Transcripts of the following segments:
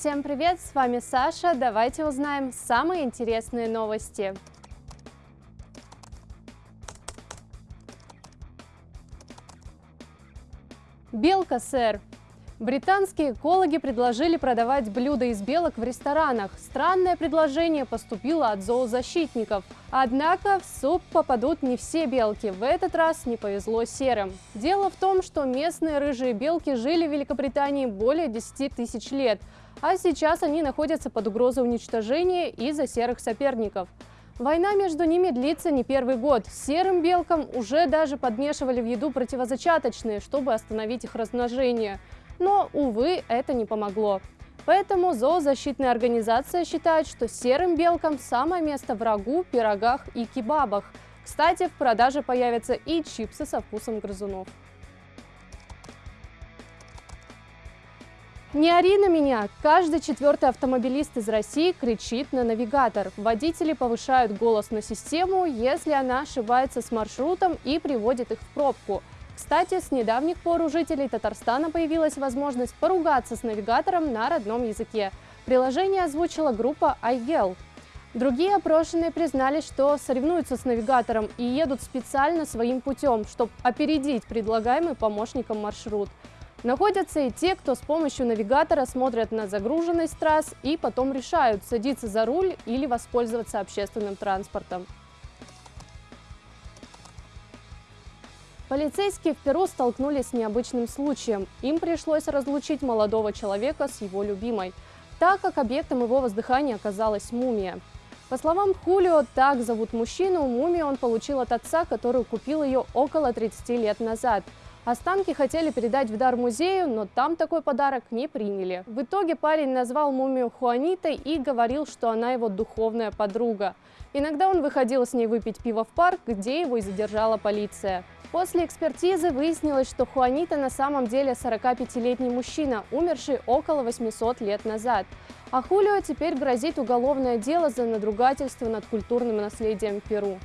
Всем привет, с вами Саша. Давайте узнаем самые интересные новости. Белка, сэр. Британские экологи предложили продавать блюда из белок в ресторанах. Странное предложение поступило от зоозащитников. Однако в суп попадут не все белки. В этот раз не повезло серым. Дело в том, что местные рыжие белки жили в Великобритании более 10 тысяч лет, а сейчас они находятся под угрозой уничтожения из-за серых соперников. Война между ними длится не первый год. Серым белкам уже даже подмешивали в еду противозачаточные, чтобы остановить их размножение. Но, увы, это не помогло. Поэтому зоозащитная организация считает, что серым белкам самое место в рагу, пирогах и кебабах. Кстати, в продаже появятся и чипсы со вкусом грызунов. Не ори на меня! Каждый четвертый автомобилист из России кричит на навигатор. Водители повышают голос на систему, если она ошибается с маршрутом и приводит их в пробку. Кстати, с недавних пор у жителей Татарстана появилась возможность поругаться с навигатором на родном языке. Приложение озвучила группа iGel. Другие опрошенные признались, что соревнуются с навигатором и едут специально своим путем, чтобы опередить предлагаемый помощником маршрут. Находятся и те, кто с помощью навигатора смотрят на загруженность трасс и потом решают, садиться за руль или воспользоваться общественным транспортом. Полицейские в Перу столкнулись с необычным случаем. Им пришлось разлучить молодого человека с его любимой, так как объектом его воздыхания оказалась мумия. По словам Хулио, так зовут мужчину, мумию он получил от отца, который купил ее около 30 лет назад. Останки хотели передать в дар музею, но там такой подарок не приняли. В итоге парень назвал мумию Хуанитой и говорил, что она его духовная подруга. Иногда он выходил с ней выпить пиво в парк, где его и задержала полиция. После экспертизы выяснилось, что Хуанита на самом деле 45-летний мужчина, умерший около 800 лет назад. А Хулио теперь грозит уголовное дело за надругательство над культурным наследием Перу.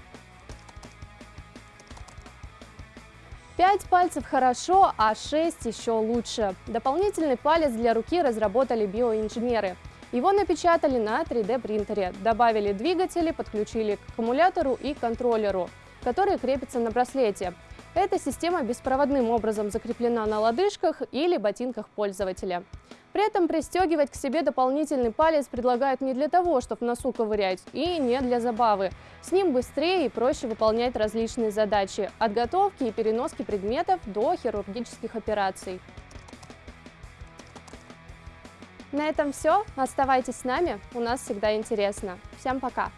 Пять пальцев хорошо, а шесть еще лучше. Дополнительный палец для руки разработали биоинженеры. Его напечатали на 3D принтере, добавили двигатели, подключили к аккумулятору и контроллеру, которые крепятся на браслете. Эта система беспроводным образом закреплена на лодыжках или ботинках пользователя. При этом пристегивать к себе дополнительный палец предлагают не для того, чтобы носу ковырять, и не для забавы. С ним быстрее и проще выполнять различные задачи – от готовки и переноски предметов до хирургических операций. На этом все. Оставайтесь с нами, у нас всегда интересно. Всем пока!